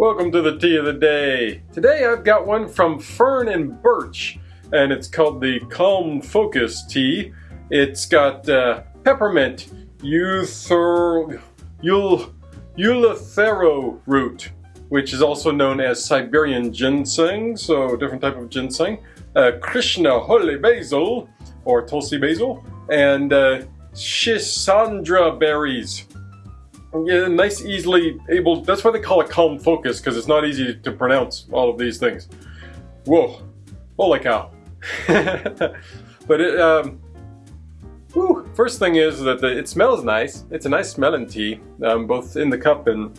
Welcome to the tea of the day. Today I've got one from Fern and Birch, and it's called the Calm Focus Tea. It's got uh, peppermint, euther, eul, eleuthero root, which is also known as Siberian ginseng, so different type of ginseng, uh, Krishna holy basil, or Tulsi basil, and uh, Schisandra berries. Yeah, nice, easily able. That's why they call it calm focus because it's not easy to pronounce all of these things. Whoa, holy cow! but it, um, whew, first thing is that the, it smells nice. It's a nice smelling tea, um, both in the cup and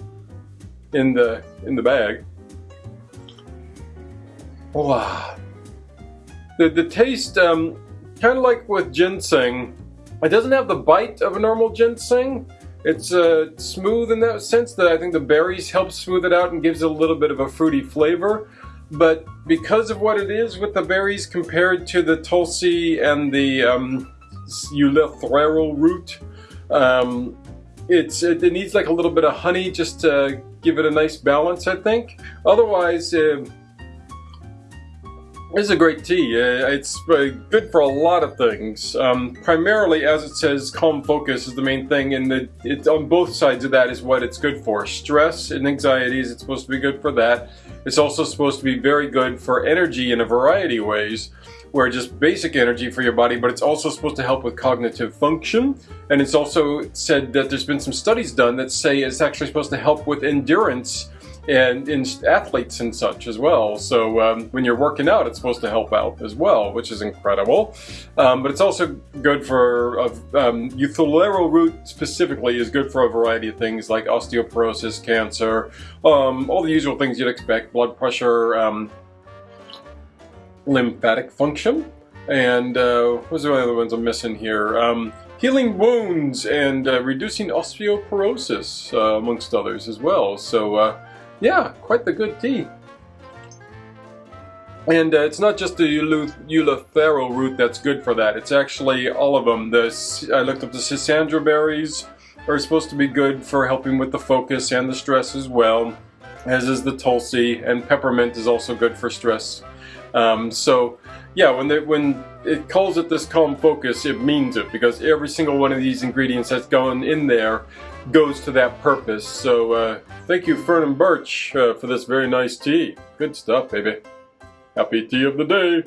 in the in the bag. Wow. The the taste, um, kind of like with ginseng, it doesn't have the bite of a normal ginseng it's uh, smooth in that sense that I think the berries help smooth it out and gives it a little bit of a fruity flavor. But because of what it is with the berries compared to the tulsi and the um, root, um, it's it, needs like a little bit of honey just to give it a nice balance, I think. Otherwise, uh, it's a great tea. Uh, it's uh, good for a lot of things. Um, primarily, as it says, calm focus is the main thing, and the, it, on both sides of that is what it's good for. Stress and anxieties, it's supposed to be good for that. It's also supposed to be very good for energy in a variety of ways, where just basic energy for your body, but it's also supposed to help with cognitive function. And it's also said that there's been some studies done that say it's actually supposed to help with endurance and in athletes and such as well. So um, when you're working out, it's supposed to help out as well, which is incredible. Um, but it's also good for, uh, um, root specifically is good for a variety of things like osteoporosis, cancer, um, all the usual things you'd expect, blood pressure, um, lymphatic function, and uh, what's the other ones I'm missing here? Um, healing wounds and uh, reducing osteoporosis, uh, amongst others as well. So uh, yeah, quite the good tea. And uh, it's not just the Eleuthero root that's good for that. It's actually all of them. The, I looked up the Schisandra berries are supposed to be good for helping with the focus and the stress as well, as is the Tulsi, and peppermint is also good for stress. Um, so, yeah, when they, when it calls it this calm focus, it means it because every single one of these ingredients that's going in there goes to that purpose. So uh, thank you Fern and Birch uh, for this very nice tea. Good stuff, baby. Happy tea of the day.